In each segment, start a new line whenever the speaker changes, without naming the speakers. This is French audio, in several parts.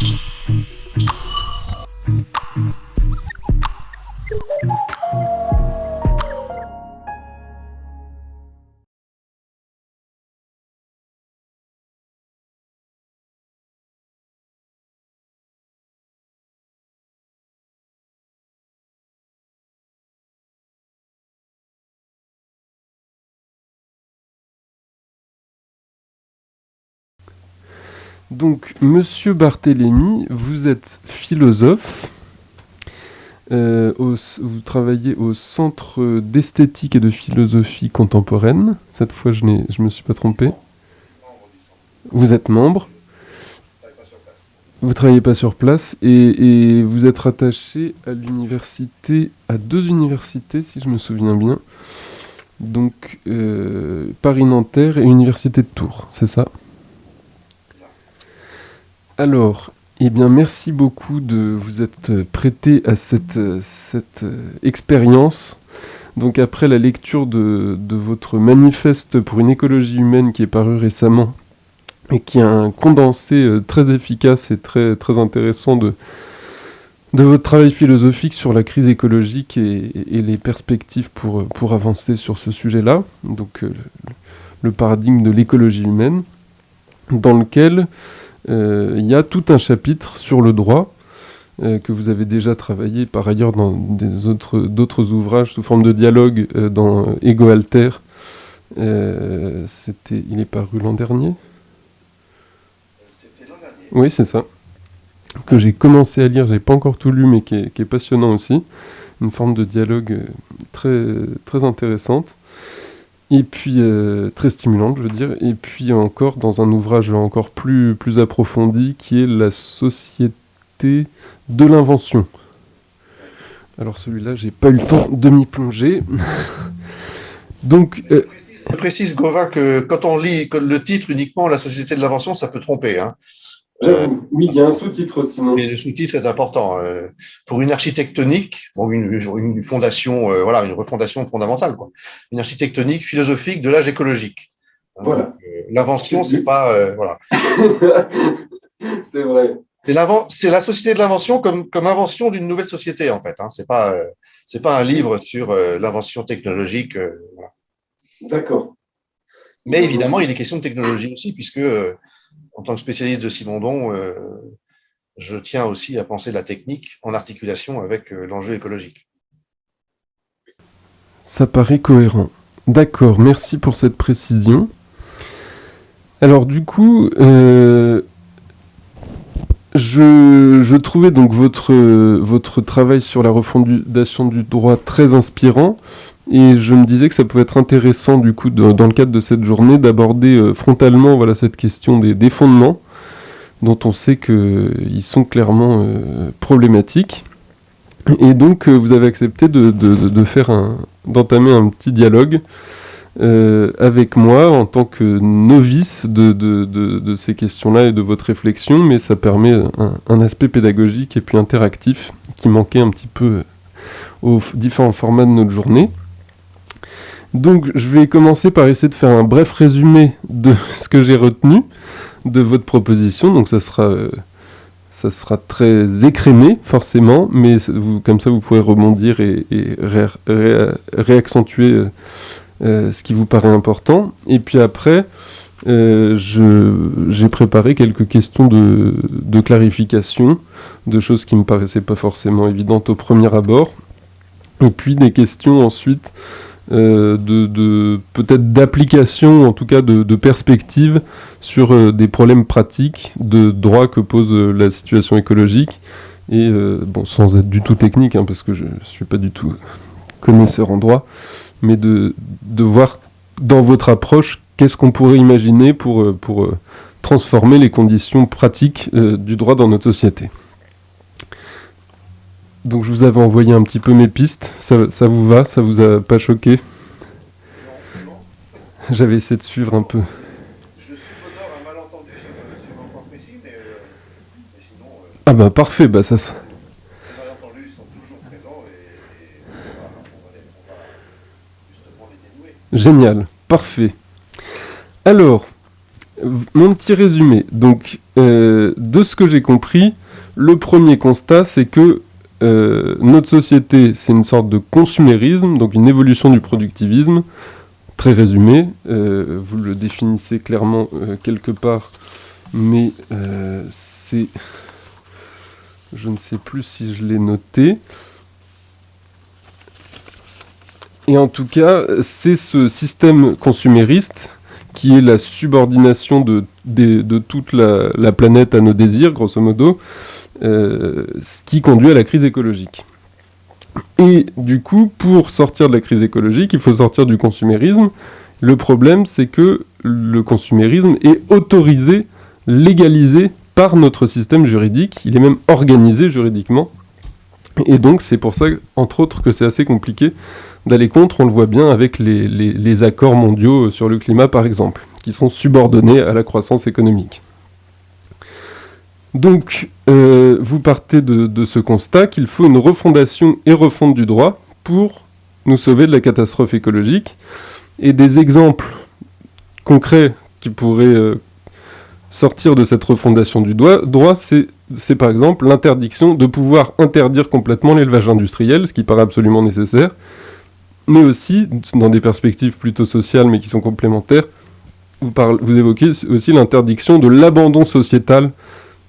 Mm-hmm. Donc, Monsieur Barthélémy, vous êtes philosophe. Euh, vous travaillez au Centre d'esthétique et de philosophie contemporaine. Cette fois, je ne me suis pas trompé. Vous êtes membre. Vous travaillez pas sur place et, vous êtes rattaché à l'université, à deux universités, si je me souviens bien. Donc, euh, Paris-Nanterre et Université de Tours, c'est ça? Alors, eh bien, merci beaucoup de vous être prêté à cette, cette expérience. Donc après la lecture de, votre manifeste pour une écologie humaine qui est paru récemment et qui a un condensé euh, très efficace et très, très intéressant de, de votre travail philosophique sur la crise écologique et, les perspectives pour, pour avancer sur ce sujet-là, donc euh, le, paradigme de l'écologie humaine, dans lequel euh, il y a tout un chapitre sur le droit euh, que vous avez déjà travaillé par ailleurs dans d'autres ouvrages sous forme de dialogue euh, dans Ego Alter. C'était, il est paru l'an dernier
C'était l'an dernier.
Oui, c'est ça. Que j'ai commencé à lire, j'ai pas encore tout lu, mais qui est, qui est, passionnant aussi. Une forme de dialogue très, très intéressante et puis euh, très stimulante, je veux dire, et puis encore dans un ouvrage encore plus, plus approfondi qui est La société de l'invention. Alors celui-là, j'ai pas eu le temps de m'y plonger. Donc.
Euh, je précise, Gauvin, que quand on lit le titre uniquement La société de l'invention, ça peut tromper. Hein.
Euh, oui, il y a un sous-titre aussi.
Mais le sous-titre est important. Euh, pour une architectonique, pour une, une fondation, euh, voilà, une refondation fondamentale, quoi. Une architectonique philosophique de l'âge écologique.
Voilà.
L'invention, c'est pas, voilà.
c'est vrai.
C'est la société de l'invention comme, comme invention d'une nouvelle société, en fait. Hein. C'est pas, c'est pas un livre sur l'invention technologique. Voilà.
D'accord.
Mais évidemment, il est question de technologie aussi, puisque en tant que spécialiste de Simondon, euh, je tiens aussi à penser la technique en articulation avec euh, l'enjeu écologique.
Ça paraît cohérent. D'accord, merci pour cette précision. Alors du coup, euh, je, trouvais donc votre, votre travail sur la refondation du droit très inspirant. Et je me disais que ça pouvait être intéressant, du coup, dans le cadre de cette journée, d'aborder euh, frontalement voilà, cette question des, fondements, dont on sait qu'ils sont clairement euh, problématiques. Et donc, euh, vous avez accepté de, faire d'entamer un petit dialogue avec moi en tant que novice de, ces questions-là et de votre réflexion, mais ça permet un, aspect pédagogique et puis interactif qui manquait un petit peu aux différents formats de notre journée. Donc je vais commencer par essayer de faire un bref résumé de ce que j'ai retenu de votre proposition. Donc ça sera, euh, ça sera très écrémé forcément, mais vous, comme ça vous pourrez rebondir et, réaccentuer euh, euh, ce qui vous paraît important. Et puis après, j'ai préparé quelques questions de, de, clarification, de choses qui me paraissaient pas forcément évidentes au premier abord. Et puis des questions ensuite euh, de, peut-être d'application, en tout cas de, perspective sur euh, des problèmes pratiques de droit que pose euh, la situation écologique. Et bon, sans être du tout technique, hein, parce que je ne suis pas du tout connaisseur en droit, mais de, de voir dans votre approche qu'est-ce qu'on pourrait imaginer pour, pour transformer les conditions pratiques du droit dans notre société. Donc je vous avais envoyé un petit peu mes pistes. Ça, ça vous va? Ça vous a pas choqué? J'avais essayé de suivre un peu.
Je subodore un malentendu, je ne pas précis, mais, euh, mais sinon... Euh,
ah bah parfait, bah ça...
Les malentendus sont toujours présents et, et on, va, on, va, on, va, justement les dénouer.
Génial, parfait. Alors, Mon petit résumé. Donc, euh, de ce que j'ai compris, le premier constat, c'est que euh, notre société, c'est une sorte de consumérisme, donc une évolution du productivisme, très résumé. Euh, vous le définissez clairement quelque part, mais c'est... Je ne sais plus si je l'ai noté. Et en tout cas, c'est ce système consumériste qui est la subordination de, toute la, planète à nos désirs, grosso modo, euh, ce qui conduit à la crise écologique. Et du coup, pour sortir de la crise écologique, il faut sortir du consumérisme. Le problème, c'est que le consumérisme est autorisé, légalisé par notre système juridique. Il est même organisé juridiquement. Et donc, c'est pour ça, entre autres, que c'est assez compliqué d'aller contre, on le voit bien avec les, accords mondiaux sur le climat par exemple, qui sont subordonnés à la croissance économique. Donc, euh, vous partez de, ce constat qu'il faut une refondation et refonte du droit pour nous sauver de la catastrophe écologique. Et des exemples concrets qui pourraient euh, sortir de cette refondation du droit, droit c'est par exemple l'interdiction de pouvoir interdire complètement l'élevage industriel, ce qui paraît absolument nécessaire, mais aussi, dans des perspectives plutôt sociales mais qui sont complémentaires, vous, vous évoquez aussi l'interdiction de l'abandon sociétal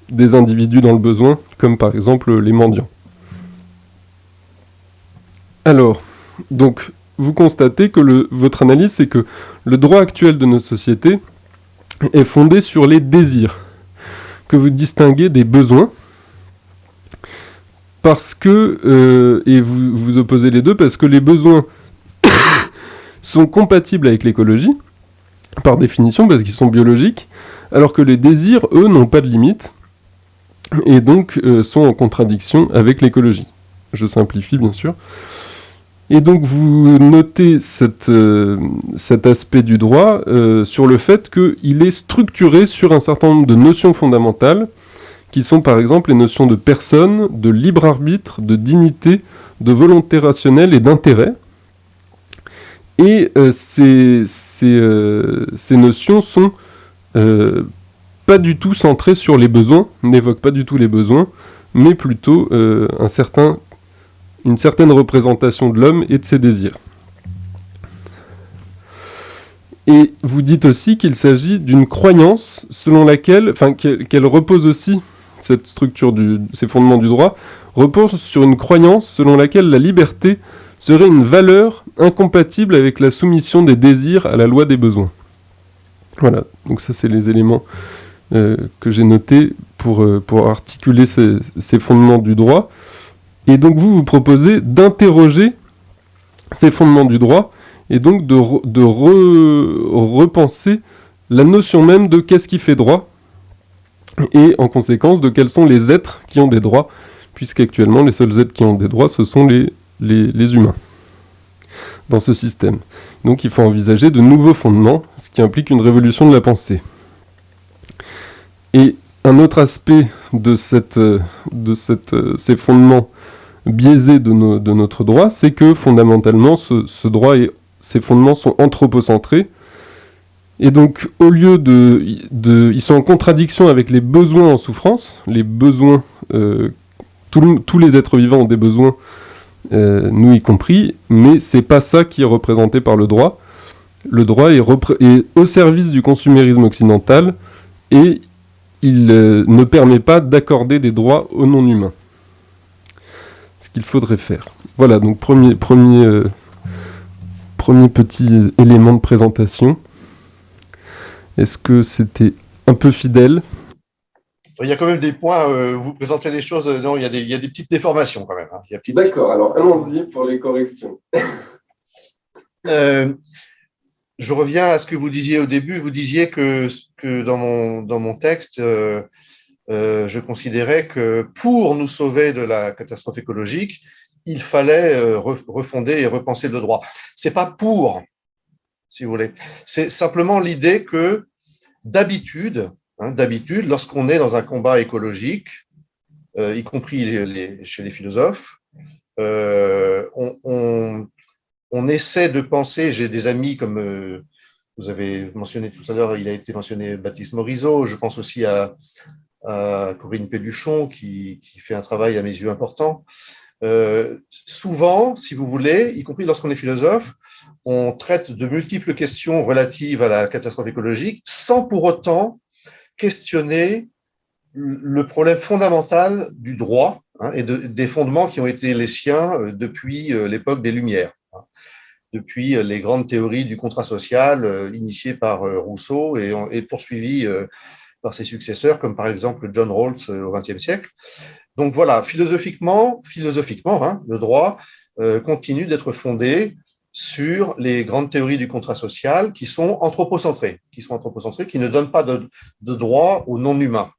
des individus dans le besoin, comme par exemple les mendiants. Alors, donc, vous constatez que le, votre analyse, c'est que le droit actuel de nos sociétés est fondé sur les désirs, que vous distinguez des besoins, parce que, euh, et vous, vous opposez les deux, parce que les besoins sont compatibles avec l'écologie, par définition, parce qu'ils sont biologiques, alors que les désirs, eux, n'ont pas de limite, et donc euh, sont en contradiction avec l'écologie. Je simplifie, bien sûr. Et donc vous notez euh, cet aspect du droit euh, sur le fait qu'il est structuré sur un certain nombre de notions fondamentales, qui sont par exemple les notions de personne, de libre arbitre, de dignité, de volonté rationnelle et d'intérêt, et euh, ces, euh, ces, notions sont euh, pas du tout centrées sur les besoins, n'évoquent pas du tout les besoins, mais plutôt un certain, une certaine représentation de l'homme et de ses désirs. Et vous dites aussi qu'il s'agit d'une croyance selon laquelle, enfin qu'elle repose aussi, cette structure, du, ces fondements du droit, repose sur une croyance selon laquelle la liberté serait une valeur incompatible avec la soumission des désirs à la loi des besoins. Voilà, donc ça c'est les éléments euh, que j'ai notés pour, euh, articuler ces, fondements du droit. Et donc vous, vous proposez d'interroger ces fondements du droit et donc de, repenser la notion même de qu'est-ce qui fait droit et en conséquence de quels sont les êtres qui ont des droits, puisqu'actuellement les seuls êtres qui ont des droits ce sont les, humains dans ce système. Donc il faut envisager de nouveaux fondements, ce qui implique une révolution de la pensée. Et un autre aspect de, cette, de cette, ces fondements biaisés de, de notre droit, c'est que fondamentalement, ce, droit et ces fondements sont anthropocentrés. Et donc, au lieu de, de... Ils sont en contradiction avec les besoins en souffrance, les besoins... Euh, tous les êtres vivants ont des besoins euh, nous y compris, mais c'est pas ça qui est représenté par le droit. Le droit est, au service du consumérisme occidental et il euh, ne permet pas d'accorder des droits aux non-humains. Ce qu'il faudrait faire. Voilà, donc premier, euh, premier petit élément de présentation. Est-ce que c'était un peu fidèle?
Il y a quand même des points, euh, vous présentez les choses, non, il y, a des, il y a des petites déformations quand même. Hein.
D'accord, alors allons-y pour les corrections.
euh, je reviens à ce que vous disiez au début. Vous disiez que, que dans, mon, dans mon texte, euh, euh, je considérais que pour nous sauver de la catastrophe écologique, il fallait euh, refonder et repenser le droit. C'est pas pour, si vous voulez. C'est simplement l'idée que d'habitude, Hein, d'habitude, lorsqu'on est dans un combat écologique, euh, y compris chez les philosophes, euh, on, essaie de penser, j'ai des amis comme euh, Vous avez mentionné tout à l'heure, il a été mentionné Baptiste Morisot. Je pense aussi à, Corinne Péduchon, qui, fait un travail à mes yeux important. Souvent, si vous voulez, y compris lorsqu'on est philosophe, on traite de multiples questions relatives à la catastrophe écologique sans pour autant questionner le problème fondamental du droit hein, et des fondements qui ont été les siens euh, depuis euh, l'époque des Lumières, hein, depuis euh, les grandes théories du contrat social initiées par Rousseau et, poursuivies par ses successeurs, comme par exemple John Rawls au XXe siècle. Donc voilà, philosophiquement, philosophiquement, hein, le droit continue d'être fondé sur les grandes théories du contrat social qui sont anthropocentrées, qui sont anthropocentrées, qui ne donnent pas de, droit aux non-humains.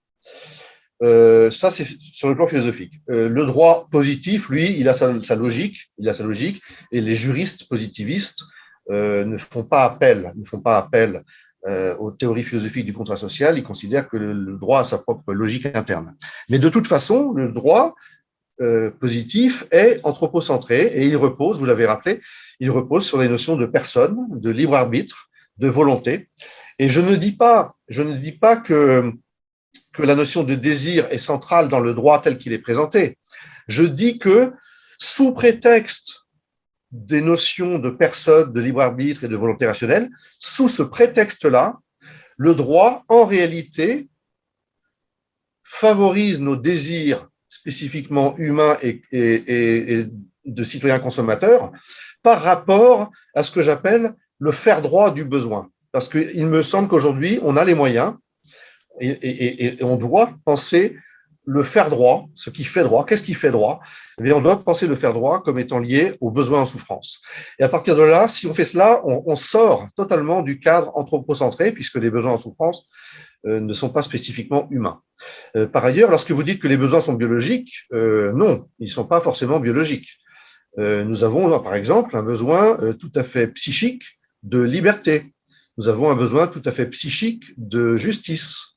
Euh, ça, c'est sur le plan philosophique. Euh, le droit positif, lui, il a sa, logique, il a sa logique, et les juristes positivistes euh, ne font pas appel, ne font pas appel euh, aux théories philosophiques du contrat social. Ils considèrent que le, droit a sa propre logique interne. Mais de toute façon, le droit euh, positif est anthropocentré et il repose, vous l'avez rappelé, il repose sur les notions de personne, de libre arbitre, de volonté. Et je ne dis pas, je ne dis pas que que la notion de désir est centrale dans le droit tel qu'il est présenté. Je dis que sous prétexte des notions de personne, de libre arbitre et de volonté rationnelle, sous ce prétexte-là, le droit, en réalité, favorise nos désirs spécifiquement humains et, de citoyens consommateurs par rapport à ce que j'appelle le faire droit du besoin. Parce qu'il me semble qu'aujourd'hui, on a les moyens, et, on doit penser le faire droit, ce qui fait droit. Qu'est-ce qui fait droit? Eh On doit penser le faire droit comme étant lié aux besoins en souffrance. Et à partir de là, si on fait cela, on, sort totalement du cadre anthropocentré, puisque les besoins en souffrance ne sont pas spécifiquement humains. Euh, par ailleurs, lorsque vous dites que les besoins sont biologiques, euh, non, ils ne sont pas forcément biologiques. nous avons, par exemple, un besoin tout à fait psychique de liberté. Nous avons un besoin tout à fait psychique de justice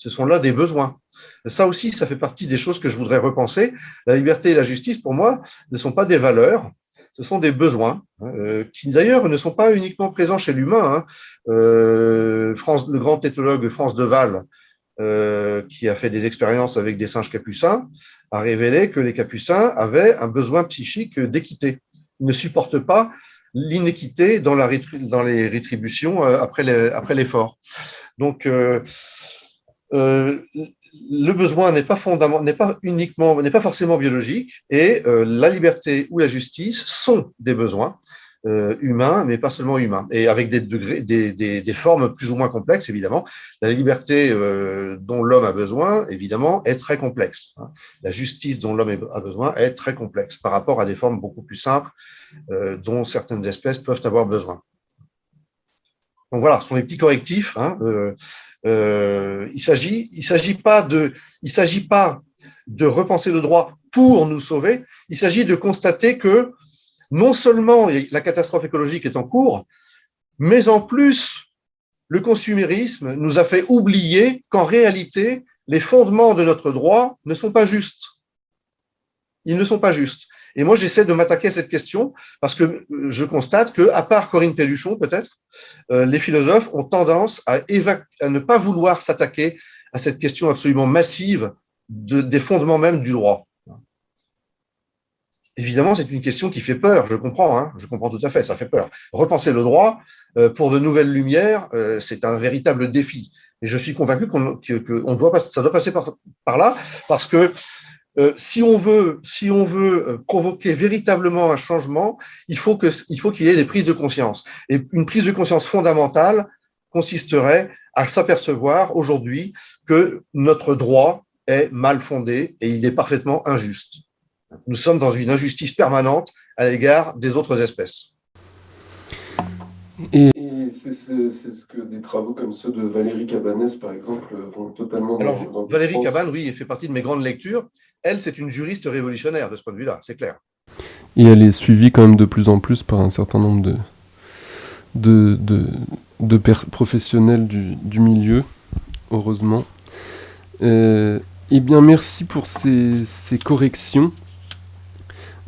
ce sont là des besoins. Ça aussi, ça fait partie des choses que je voudrais repenser. La liberté et la justice, pour moi, ne sont pas des valeurs, ce sont des besoins, hein, euh, qui d'ailleurs ne sont pas uniquement présents chez l'humain. Hein. Euh, France, le grand éthologue France Deval, euh, qui a fait des expériences avec des singes capucins, a révélé que les capucins avaient un besoin psychique d'équité. Ils ne supportent pas l'inéquité dans les rétributions euh, après l'effort. Donc, euh, euh, le besoin n'est pas fondamental, n'est pas uniquement, n'est pas forcément biologique, et euh, la liberté ou la justice sont des besoins euh, humains, mais pas seulement humains, et avec des degrés, des, des, des formes plus ou moins complexes, évidemment. La liberté euh, dont l'homme a besoin, évidemment, est très complexe. Hein. La justice dont l'homme a besoin est très complexe par rapport à des formes beaucoup plus simples dont certaines espèces peuvent avoir besoin. Donc voilà, ce sont les petits correctifs. Hein, euh, euh, il s'agit, il s'agit pas de, il s'agit pas de repenser le droit pour nous sauver. Il s'agit de constater que non seulement la catastrophe écologique est en cours, mais en plus le consumérisme nous a fait oublier qu'en réalité les fondements de notre droit ne sont pas justes. Ils ne sont pas justes. Et moi, j'essaie de m'attaquer à cette question parce que je constate que, à part Corinne Pelluchon, peut-être, euh, les philosophes ont tendance à, ne pas vouloir s'attaquer à cette question absolument massive de, des fondements même du droit. Évidemment, c'est une question qui fait peur, je comprends, hein, je comprends tout à fait, ça fait peur. Repenser le droit euh, pour de nouvelles lumières, euh, c'est un véritable défi. Et je suis convaincu qu'on que, doit ça doit passer par là, parce que euh, si on veut, si on veut euh, provoquer véritablement un changement, il faut que, il faut qu'il y ait des prises de conscience. Et une prise de conscience fondamentale consisterait à s'apercevoir aujourd'hui que notre droit est mal fondé et il est parfaitement injuste. Nous sommes dans une injustice permanente à l'égard des autres espèces.
Et c'est ce que des travaux comme ceux de Valérie Cabanès, par exemple, vont totalement...
Alors, Valérie Cabanès, oui, elle fait partie de mes grandes lectures. Elle, c'est une juriste révolutionnaire de ce point de vue-là, c'est clair.
Et elle est suivie quand même de plus en plus par un certain nombre de, professionnels du, milieu, heureusement. Euh, eh bien, merci pour ces, ces corrections.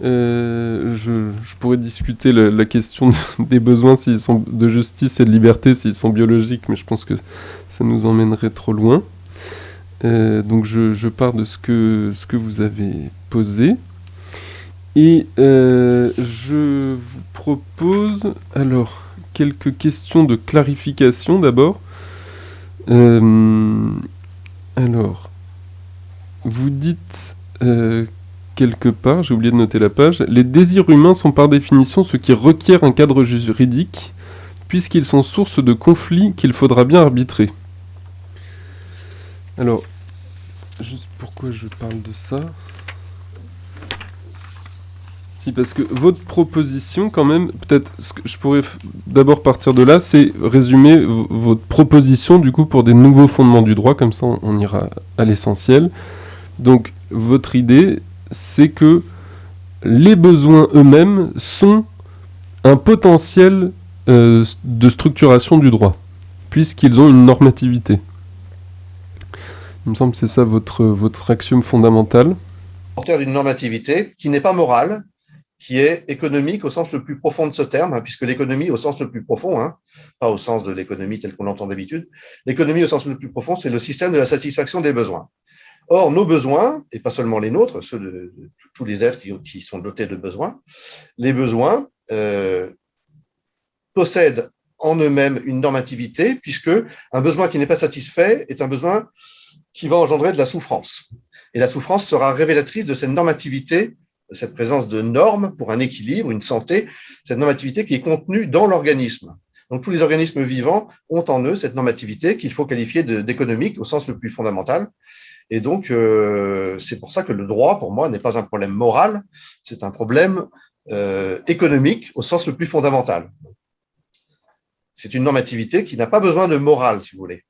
Euh, je, pourrais discuter la, question des besoins s'ils sont de justice et de liberté s'ils sont biologiques, mais je pense que ça nous emmènerait trop loin. Euh, donc je, pars de ce que, ce que vous avez posé. Et euh, je vous propose alors quelques questions de clarification d'abord. alors, vous dites quelque part, j'ai oublié de noter la page, les désirs humains sont par définition ce qui requiert un cadre juridique, puisqu'ils sont source de conflits qu'il faudra bien arbitrer. Alors, juste pourquoi je parle de ça? Si, parce que votre proposition, quand même, peut-être, je pourrais d'abord partir de là, c'est résumer votre proposition, du coup, pour des nouveaux fondements du droit, comme ça on ira à l'essentiel. Donc, votre idée, c'est que les besoins eux-mêmes sont un potentiel euh, de structuration du droit, puisqu'ils ont une normativité. Il me semble que c'est ça votre, votre axiome fondamental.
Porteur d'une normativité qui n'est pas morale, qui est économique au sens le plus profond de ce terme, hein, puisque l'économie au sens le plus profond, hein, pas au sens de l'économie telle qu'on l'entend d'habitude, l'économie au sens le plus profond, c'est le système de la satisfaction des besoins. Or, nos besoins, et pas seulement les nôtres, ceux de, tous les êtres qui, sont dotés de besoins, les besoins euh, possèdent en eux-mêmes une normativité, puisque un besoin qui n'est pas satisfait est un besoin qui va engendrer de la souffrance. Et la souffrance sera révélatrice de cette normativité, de cette présence de normes pour un équilibre, une santé, cette normativité qui est contenue dans l'organisme. Donc tous les organismes vivants ont en eux cette normativité qu'il faut qualifier d'économique au sens le plus fondamental, et donc, euh, c'est pour ça que le droit, pour moi, n'est pas un problème moral, c'est un problème euh, économique au sens le plus fondamental. C'est une normativité qui n'a pas besoin de morale, si vous voulez.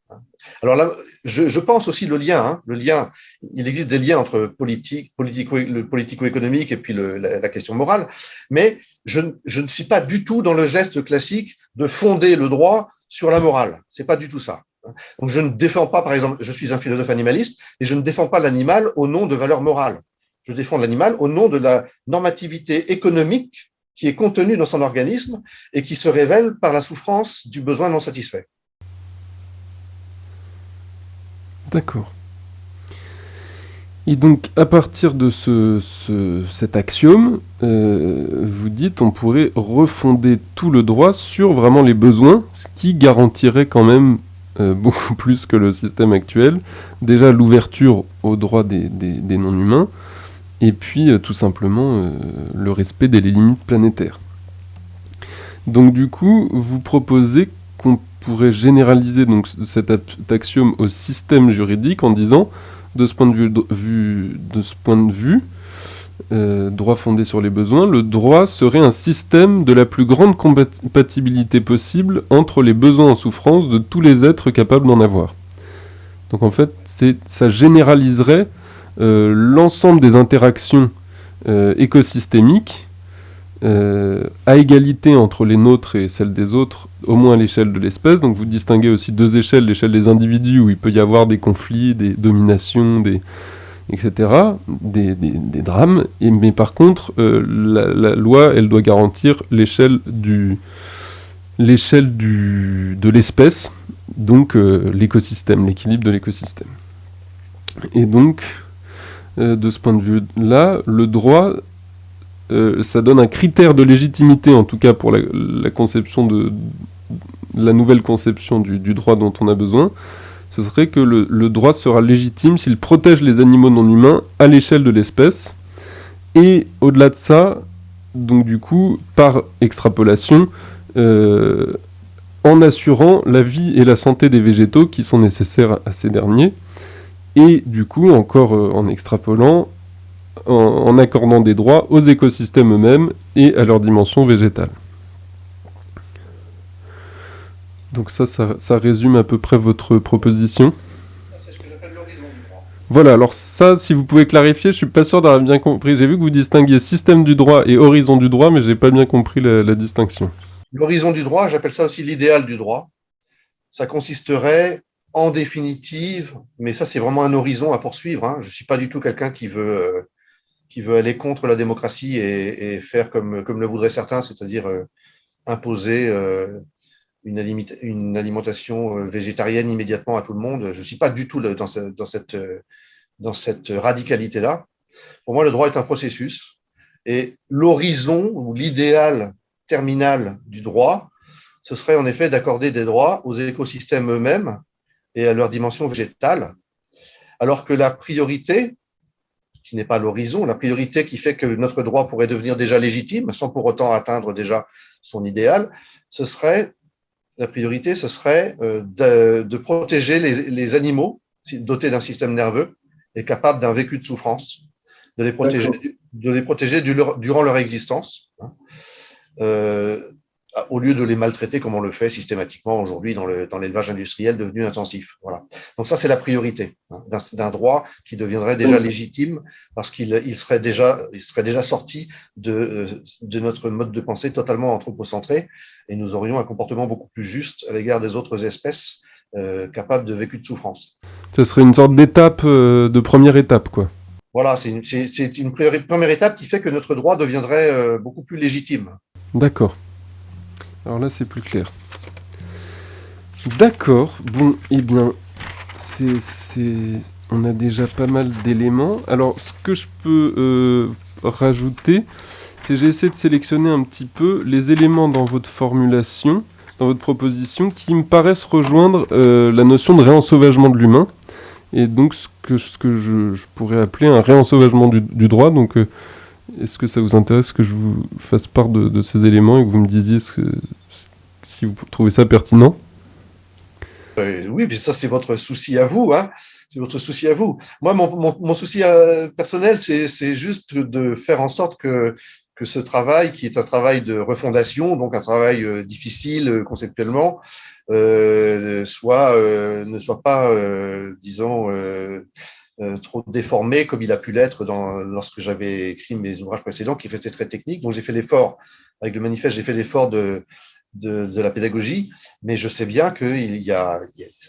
Alors là, je, pense aussi le lien. Hein, le lien, il existe des liens entre politique, politico, le politico-économique et puis le, la, question morale, mais je, je, ne suis pas du tout dans le geste classique de fonder le droit sur la morale. C'est pas du tout ça. Donc je ne défends pas, par exemple, je suis un philosophe animaliste, et je ne défends pas l'animal au nom de valeurs morales. Je défends l'animal au nom de la normativité économique qui est contenue dans son organisme et qui se révèle par la souffrance du besoin non satisfait.
D'accord. Et donc, à partir de ce, cet axiome, euh, vous dites on pourrait refonder tout le droit sur vraiment les besoins, ce qui garantirait quand même euh, beaucoup plus que le système actuel. Déjà l'ouverture aux droits des, non-humains, et puis euh, tout simplement le respect des limites planétaires. Donc du coup, vous proposez qu'on pourrait généraliser donc, cet axiome au système juridique en disant, de ce point de vue, de ce point de vue euh, droit fondé sur les besoins, le droit serait un système de la plus grande compatibilité possible entre les besoins en souffrance de tous les êtres capables d'en avoir. Donc en fait, ça généraliserait euh, l'ensemble des interactions euh, écosystémiques à égalité entre les nôtres et celles des autres, au moins à l'échelle de l'espèce. Donc vous distinguez aussi deux échelles, l'échelle des individus où il peut y avoir des conflits, des dominations, etc., des, drames. mais par contre, euh, la, loi, elle doit garantir l'échelle du l'échelle de l'espèce, donc euh, l'écosystème, l'équilibre de l'écosystème. Et donc, euh, de ce point de vue-là, le droit, ça donne un critère de légitimité, en tout cas pour la, conception de la nouvelle conception du droit dont on a besoin, ce serait que le, droit sera légitime s'il protège les animaux non humains à l'échelle de l'espèce. Et au-delà de ça, donc du coup, par extrapolation, euh, en assurant la vie et la santé des végétaux qui sont nécessaires à ces derniers, et du coup, encore euh, en extrapolant, en accordant des droits aux écosystèmes eux-mêmes et à leur dimension végétale. Donc ça, ça, résume à peu près votre proposition.
C'est ce que j'appelle l'horizon du droit.
Voilà, alors ça, si vous pouvez clarifier, je suis pas sûr d'avoir bien compris. J'ai vu que vous distinguiez système du droit et horizon du droit, mais j'ai pas bien compris la, distinction.
L'horizon du droit, j'appelle ça aussi l'idéal du droit. Ça consisterait, en définitive, mais ça c'est vraiment un horizon à poursuivre. Hein. Je suis pas du tout quelqu'un qui veut... Euh, qui veut aller contre la démocratie et, faire comme, comme le voudraient certains, c'est-à-dire euh, imposer euh, une, une, alimentation euh, végétarienne immédiatement à tout le monde. Je ne suis pas du tout dans, dans cette, dans cette radicalité-là. Pour moi, le droit est un processus et l'horizon ou l'idéal terminal du droit, ce serait en effet d'accorder des droits aux écosystèmes eux-mêmes et à leur dimension végétale, alors que la priorité, qui n'est pas l'horizon, la priorité qui fait que notre droit pourrait devenir déjà légitime sans pour autant atteindre déjà son idéal, ce serait la priorité, ce serait euh, de, protéger les, animaux dotés d'un système nerveux et capables d'un vécu de souffrance, de les protéger, de les protéger durant leur existence. Hein. Euh, au lieu de les maltraiter comme on le fait systématiquement aujourd'hui dans l'élevage dans industriel devenu intensif. Voilà. Donc ça, c'est la priorité hein, d'un droit qui deviendrait déjà légitime parce qu'il il serait, déjà, il serait déjà sorti de, de notre mode de pensée totalement anthropocentré et nous aurions un comportement beaucoup plus juste à l'égard des autres espèces euh, capables de vécu de souffrance.
Ce serait une sorte d'étape, euh, de première étape, quoi.
Voilà, c'est une, une, première étape qui fait que notre droit deviendrait euh, beaucoup plus légitime.
D'accord. Alors là, c'est plus clair. D'accord. Bon, eh bien, c'est, on a déjà pas mal d'éléments. Alors, ce que je peux euh, rajouter, c'est j'ai essayé de sélectionner un petit peu les éléments dans votre formulation, dans votre proposition, qui me paraissent rejoindre euh, la notion de réensauvagement de l'humain. Et donc, ce que, ce que je, pourrais appeler un réensauvagement du, droit. Donc, euh, est-ce que ça vous intéresse que je vous fasse part de, ces éléments et que vous me disiez si vous trouvez ça pertinent?
Euh, Oui, mais ça c'est votre souci à vous. Hein c'est votre souci à vous. Moi, mon, souci euh, personnel, c'est juste de faire en sorte que, que ce travail, qui est un travail de refondation, donc un travail euh, difficile conceptuellement, soit, ne soit pas, disons, trop déformé comme il a pu l'être lorsque j'avais écrit mes ouvrages précédents qui restaient très techniques. Donc j'ai fait l'effort, avec le manifeste, j'ai fait l'effort de, de, la pédagogie, mais je sais bien qu'il y a,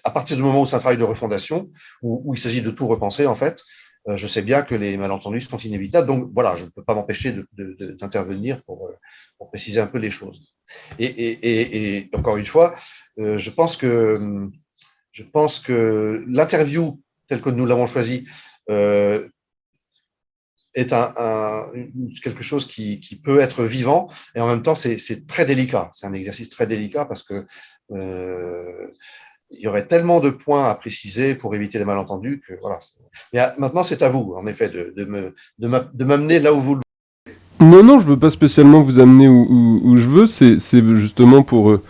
à partir du moment où c'est un travail de refondation, où, il s'agit de tout repenser en fait, euh, je sais bien que les malentendus sont inévitables. Donc voilà, je ne peux pas m'empêcher d'intervenir pour, euh, pour, préciser un peu les choses. Et, et, et encore une fois, je pense que je pense que l'interview tel que nous l'avons choisi, euh, est quelque chose qui, peut être vivant et en même temps c'est très délicat. C'est un exercice très délicat parce que euh, il y aurait tellement de points à préciser pour éviter les malentendus que voilà. Mais maintenant c'est à vous en effet de, de m'amener là où vous le
non, non, je veux pas spécialement vous amener où, je veux, c'est justement pour, euh,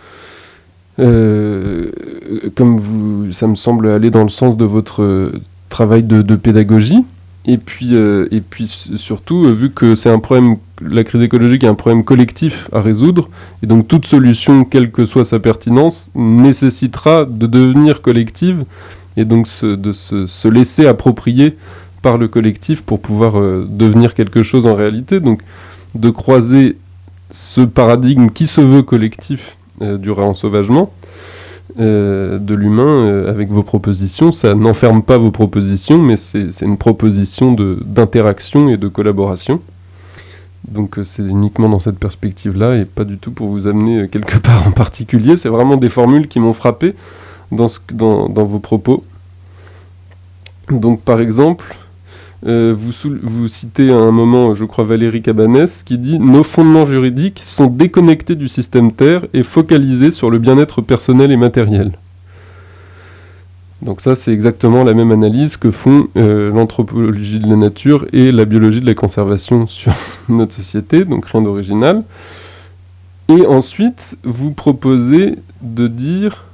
comme vous, ça me semble aller dans le sens de votre euh, travail de, pédagogie. Et puis, euh, et puis surtout, vu que c'est un problème, la crise écologique est un problème collectif à résoudre, et donc toute solution, quelle que soit sa pertinence, nécessitera de devenir collective, et donc de se, laisser approprier par le collectif pour pouvoir devenir quelque chose en réalité. Donc de croiser ce paradigme qui se veut collectif du réensauvagement, euh, de l'humain euh, avec vos propositions. Ça n'enferme pas vos propositions, mais c'est une proposition d'interaction et de collaboration. Donc euh, c'est uniquement dans cette perspective-là et pas du tout pour vous amener quelque part en particulier. C'est vraiment des formules qui m'ont frappé dans, dans vos propos. Donc par exemple, euh, vous, citez à un moment, je crois, Valérie Cabanès, qui dit « Nos fondements juridiques sont déconnectés du système Terre et focalisés sur le bien-être personnel et matériel. » Donc ça, c'est exactement la même analyse que font euh, l'anthropologie de la nature et la biologie de la conservation sur notre société, donc rien d'original. Et ensuite, vous proposez de dire,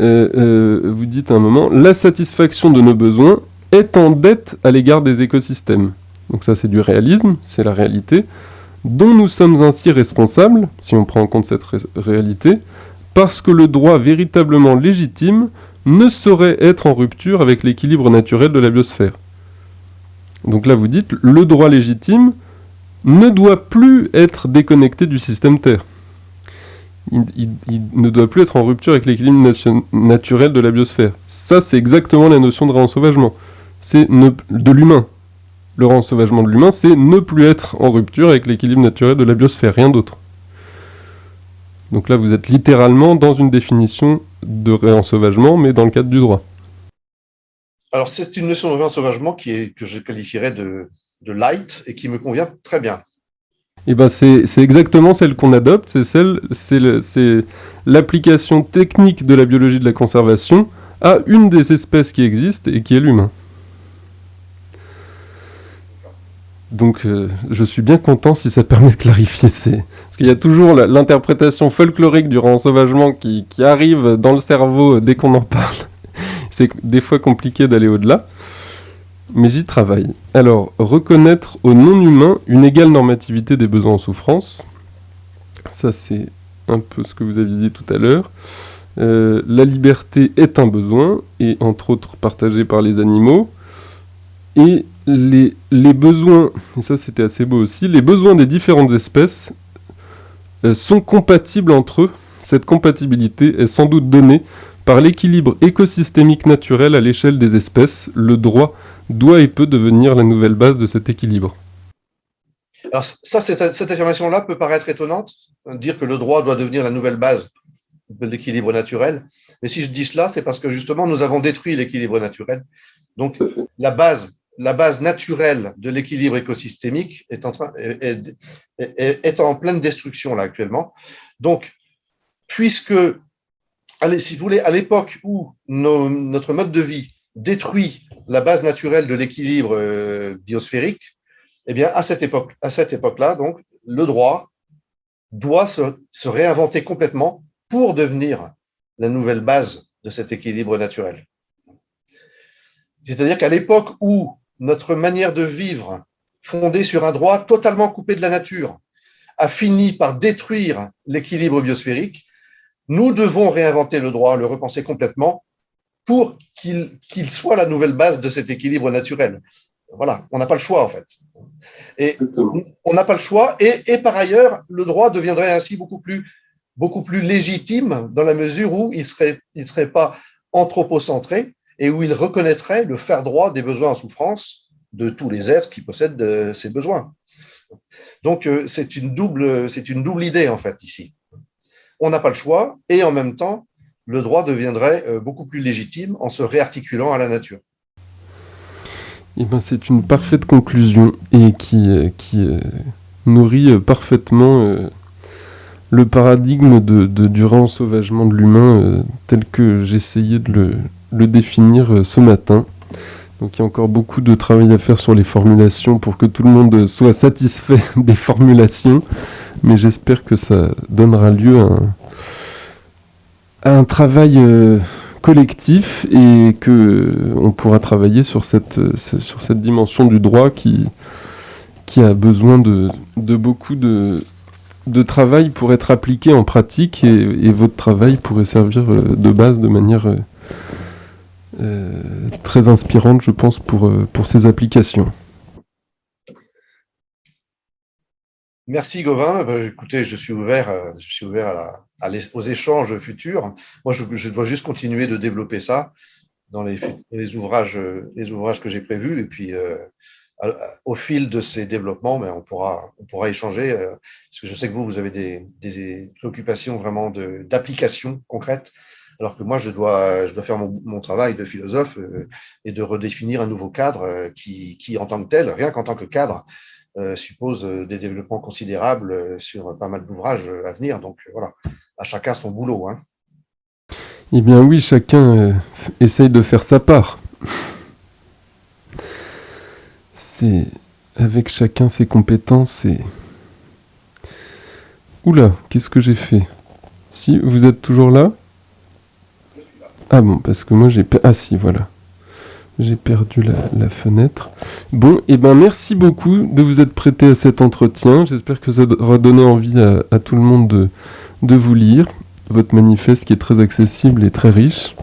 euh, vous dites à un moment, la satisfaction de nos besoins est en dette à l'égard des écosystèmes. Donc ça c'est du réalisme, c'est la réalité, dont nous sommes ainsi responsables, si on prend en compte cette réalité, parce que le droit véritablement légitime ne saurait être en rupture avec l'équilibre naturel de la biosphère. Donc là vous dites, le droit légitime ne doit plus être déconnecté du système Terre. Il, ne doit plus être en rupture avec l'équilibre naturel de la biosphère. Ça, c'est exactement la notion de réensauvagement c'est de l'humain. le réensauvagement de l'humain, c'est ne plus être en rupture avec l'équilibre naturel de la biosphère, rien d'autre. Donc là, vous êtes littéralement dans une définition de réensauvagement, mais dans le cadre du droit.
Alors, c'est une notion de réensauvagement qui est, que je qualifierais de, de light et qui me convient très bien.
Eh ben c'est exactement celle qu'on adopte, c'est celle, c'est l'application technique de la biologie de la conservation à une des espèces qui existent et qui est l'humain. Donc euh, je suis bien content si ça permet de clarifier. Parce qu'il y a toujours l'interprétation folklorique du rensauvagement qui, qui arrive dans le cerveau dès qu'on en parle. C'est des fois compliqué d'aller au-delà. Mais j'y travaille. Alors, reconnaître au non-humain une égale normativité des besoins en souffrance. Ça, c'est un peu ce que vous aviez dit tout à l'heure. Euh, la liberté est un besoin, et entre autres partagé par les animaux. Et les, les besoins, et ça c'était assez beau aussi, les besoins des différentes espèces euh, sont compatibles entre eux. Cette compatibilité est sans doute donnée par l'équilibre écosystémique naturel à l'échelle des espèces. Le droit doit et peut devenir la nouvelle base de cet équilibre.
Alors ça, cette, cette affirmation-là peut paraître étonnante, dire que le droit doit devenir la nouvelle base de l'équilibre naturel. Mais si je dis cela, c'est parce que justement, nous avons détruit l'équilibre naturel. Donc, la base la base naturelle de l'équilibre écosystémique est en, train, est, en pleine destruction là actuellement. Donc, puisque, allez, si vous voulez, à l'époque où notre mode de vie détruit la base naturelle de l'équilibre euh, biosphérique, eh bien, à cette époque, à cette époque-là, donc, le droit doit se, se réinventer complètement pour devenir la nouvelle base de cet équilibre naturel. C'est-à-dire qu'à l'époque où notre manière de vivre, fondée sur un droit totalement coupé de la nature, a fini par détruire l'équilibre biosphérique, nous devons réinventer le droit, le repenser complètement pour qu'il soit la nouvelle base de cet équilibre naturel. Voilà, on n'a pas le choix en fait. Et on n'a pas le choix. Et, par ailleurs, le droit deviendrait ainsi beaucoup plus, beaucoup plus légitime dans la mesure où il serait, il serait pas anthropocentré, et où il reconnaîtrait le faire droit des besoins en souffrance de tous les êtres qui possèdent ces besoins. Donc, euh, c'est une, double, une double idée, en fait, ici. On n'a pas le choix, et en même temps, le droit deviendrait euh, beaucoup plus légitime en se réarticulant à la nature.
Eh ben, c'est une parfaite conclusion et qui, euh, qui nourrit parfaitement le paradigme de, de, du de l'humain tel que j'essayais de le, le définir euh, ce matin. Donc il y a encore beaucoup de travail à faire sur les formulations pour que tout le monde soit satisfait des formulations. Mais j'espère que ça donnera lieu à un, travail euh, collectif et que euh, on pourra travailler sur cette, dimension du droit qui, a besoin de, beaucoup de, travail pour être appliqué en pratique et, votre travail pourrait servir de base de manière très inspirante, je pense, pour, euh, pour ces applications.
Merci Gauvin. Ben, écoutez, je suis ouvert, euh, je suis ouvert aux échanges futurs. Moi, je, dois juste continuer de développer ça dans les, ouvrages, les ouvrages que j'ai prévus. Et puis, au fil de ces développements, mais ben, on pourra, on pourra échanger. parce que je sais que vous, vous avez des, des préoccupations vraiment d'application concrète alors que moi, je dois, faire mon, travail de philosophe euh, et de redéfinir un nouveau cadre euh, qui, qui, en tant que tel, rien qu'en tant que cadre, euh, suppose des développements considérables sur pas mal d'ouvrages à venir. Donc voilà, à chacun son boulot. Hein.
Eh bien oui, chacun essaye de faire sa part. C'est avec chacun ses compétences et... Oula, qu'est-ce que j'ai fait? Si, vous êtes toujours là? Ah bon, parce que moi j'ai... Ah si, voilà. J'ai perdu la, fenêtre. Bon, et eh ben merci beaucoup de vous être prêté à cet entretien. J'espère que ça aura donné envie à, tout le monde de, de vous lire votre manifeste qui est très accessible et très riche.